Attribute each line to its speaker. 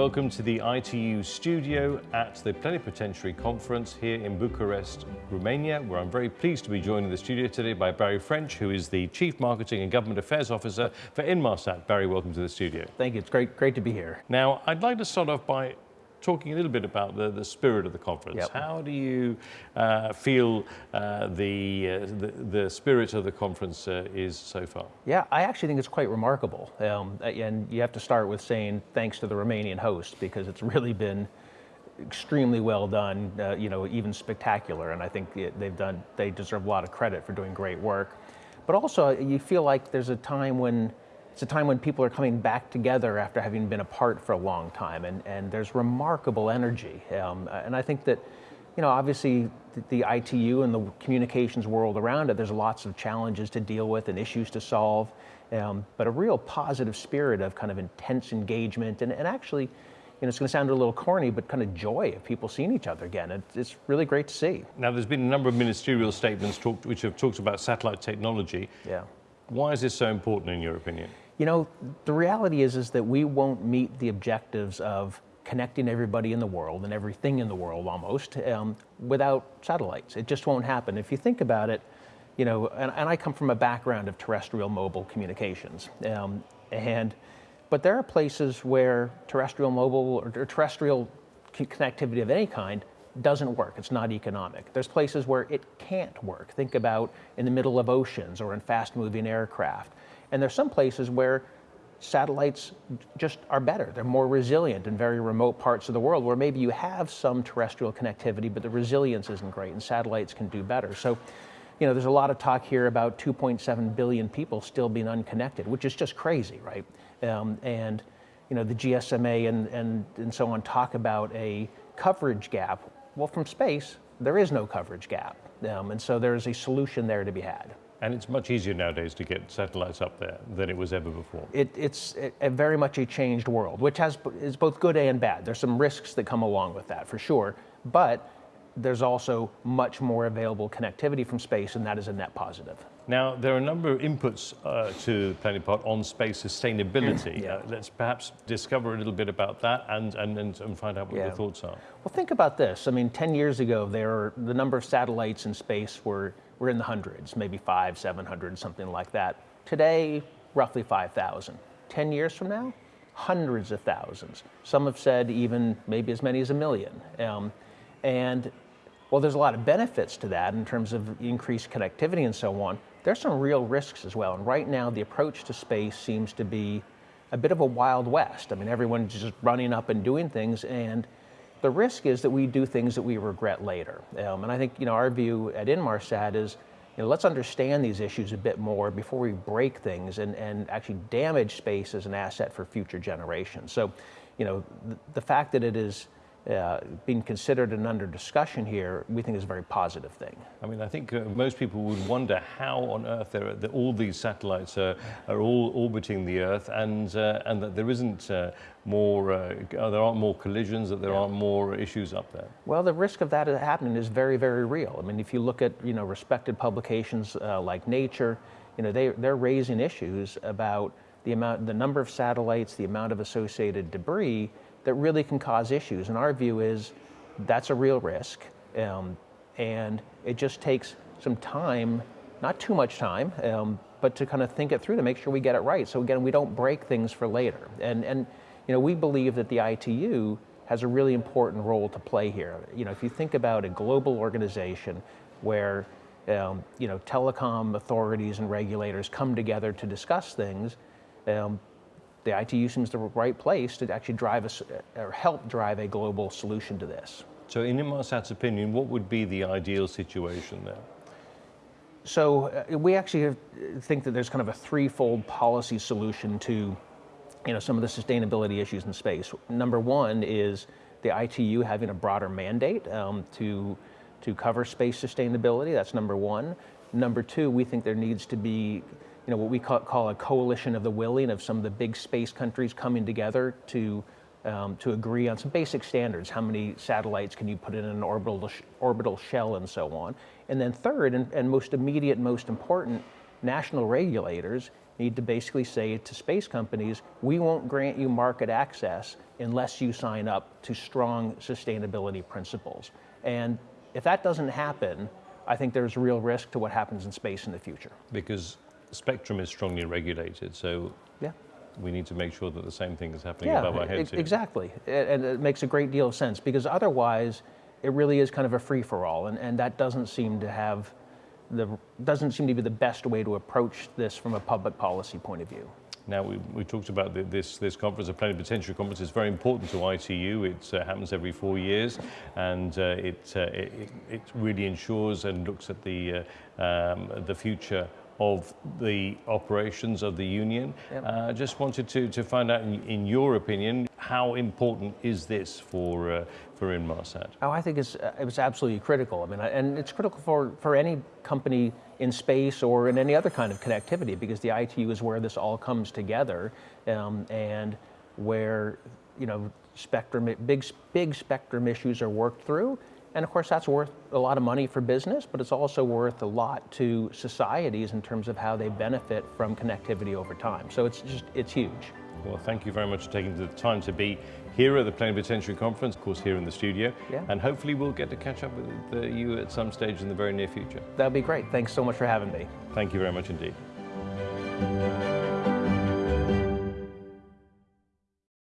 Speaker 1: Welcome to the ITU studio at the Plenipotentiary Conference here in Bucharest, Romania, where I'm very pleased to be joined in the studio today by Barry French, who is the Chief Marketing and Government Affairs Officer for Inmarsat. Barry, welcome to the studio.
Speaker 2: Thank you. It's great, great to be here.
Speaker 1: Now, I'd like to start off by talking a little bit about the, the spirit of the conference.
Speaker 2: Yep.
Speaker 1: How do you uh, feel uh, the, uh, the, the spirit of the conference uh, is so far?
Speaker 2: Yeah, I actually think it's quite remarkable. Um, and you have to start with saying thanks to the Romanian host because it's really been extremely well done, uh, you know, even spectacular. And I think they've done, they deserve a lot of credit for doing great work. But also you feel like there's a time when it's a time when people are coming back together after having been apart for a long time, and, and there's remarkable energy. Um, and I think that, you know, obviously the, the, ITU and the communications world around it, there's lots of challenges to deal with and issues to solve, um, but a real positive spirit of kind of intense engagement and, and actually, you know, it's going to sound a little corny, but kind of joy of people seeing each other again. It's, it's really great to see.
Speaker 1: Now, there's been a number of ministerial statements talked, which have talked about satellite technology.
Speaker 2: Yeah.
Speaker 1: Why is this so important in your opinion?
Speaker 2: You know, the reality is, is that we won't meet the objectives of connecting everybody in the world and everything in the world almost um, without satellites. It just won't happen. If you think about it, you know, and, and I come from a background of terrestrial mobile communications. Um, and, but there are places where terrestrial mobile or, or terrestrial connectivity of any kind doesn't work. It's not economic. There's places where it can't work. Think about in the middle of oceans or in fast moving aircraft. And there's some places where satellites just are better. They're more resilient in very remote parts of the world where maybe you have some terrestrial connectivity, but the resilience isn't great and satellites can do better. So, you know, there's a lot of talk here about 2.7 billion people still being unconnected, which is just crazy, right? Um, and, you know, the GSMA and, and, and so on talk about a coverage gap well, from space, there is no coverage gap. Um, and so there's a solution there to be had.
Speaker 1: And it's much easier nowadays to get satellites up there than it was ever before.
Speaker 2: It, it's a, very much a changed world, which has is both good and bad. There's some risks that come along with that, for sure. But there's also much more available connectivity from space, and that is a net positive.
Speaker 1: Now, there are a number of inputs uh, to Plenipot on space sustainability.
Speaker 2: yeah.
Speaker 1: uh, let's perhaps discover a little bit about that and, and, and find out what
Speaker 2: yeah.
Speaker 1: your thoughts are.
Speaker 2: Well, think about this. I mean, 10 years ago, there the number of satellites in space were, were in the hundreds, maybe five, 700, something like that. Today, roughly 5,000. 10 years from now, hundreds of thousands. Some have said even maybe as many as a million. Um, and well, there's a lot of benefits to that in terms of increased connectivity and so on. There's some real risks as well. And right now, the approach to space seems to be a bit of a wild west. I mean, everyone's just running up and doing things. And the risk is that we do things that we regret later. Um, and I think, you know, our view at Inmarsat is, you know, let's understand these issues a bit more before we break things and, and actually damage space as an asset for future generations. So, you know, the, the fact that it is uh, being considered and under discussion here, we think is a very positive thing.
Speaker 1: I mean, I think uh, most people would wonder how on earth there are, all these satellites are, are all orbiting the Earth and, uh, and that there isn't uh, more, uh, there aren't more collisions, that there yeah. aren't more issues up there.
Speaker 2: Well, the risk of that happening is very, very real. I mean, if you look at, you know, respected publications uh, like Nature, you know, they, they're raising issues about the amount, the number of satellites, the amount of associated debris, that really can cause issues. And our view is that's a real risk. Um, and it just takes some time, not too much time, um, but to kind of think it through to make sure we get it right. So again, we don't break things for later. And, and you know, we believe that the ITU has a really important role to play here. You know, if you think about a global organization where um, you know, telecom authorities and regulators come together to discuss things, um, the ITU seems the right place to actually drive a, or help drive a global solution to this.
Speaker 1: So in Inmarsat's opinion, what would be the ideal situation there?
Speaker 2: So uh, we actually have, think that there's kind of a threefold policy solution to you know, some of the sustainability issues in space. Number one is the ITU having a broader mandate um, to, to cover space sustainability. That's number one. Number two, we think there needs to be you know, what we call, call, a coalition of the willing of some of the big space countries coming together to, um, to agree on some basic standards. How many satellites can you put in an orbital, sh orbital shell and so on. And then third, and, and most immediate, most important, national regulators need to basically say to space companies, we won't grant you market access unless you sign up to strong sustainability principles. And if that doesn't happen, I think there's real risk to what happens in space in the future.
Speaker 1: Because spectrum is strongly regulated, so
Speaker 2: Yeah.
Speaker 1: we need to make sure that the same thing is happening
Speaker 2: Yeah,
Speaker 1: above our heads. here.
Speaker 2: exactly. And it makes a great deal of sense because otherwise it really is kind of a free for all. And, and that doesn't seem to have the, doesn't seem to be the best way to approach this from a public policy point of view.
Speaker 1: Now, we, we talked about the, this, this conference, the Plenipotentiary Conference, is very important to ITU. It uh, happens every four years, and uh, it, uh, it, it really ensures and looks at the, uh, um, the future of the operations of the Union.
Speaker 2: Yep.
Speaker 1: Uh, just wanted to, to find out, in, in your opinion, how important is this for, uh, for Inmarsat?
Speaker 2: Oh, I think it's, uh, it was absolutely critical. I mean, and it's critical for, for any company in space or in any other kind of connectivity because the ITU is where this all comes together um, and where, you know, spectrum, big, big spectrum issues are worked through. And of course, that's worth a lot of money for business, but it's also worth a lot to societies in terms of how they benefit from connectivity over time. So it's just, it's huge.
Speaker 1: Well, thank you very much for taking the time to be here at the Plenipotentiary Conference, of course, here in the studio.
Speaker 2: Yeah.
Speaker 1: And hopefully we'll get to catch up with uh, you at some stage in the very near future.
Speaker 2: That'd be great. Thanks so much for having me.
Speaker 1: Thank you very much indeed.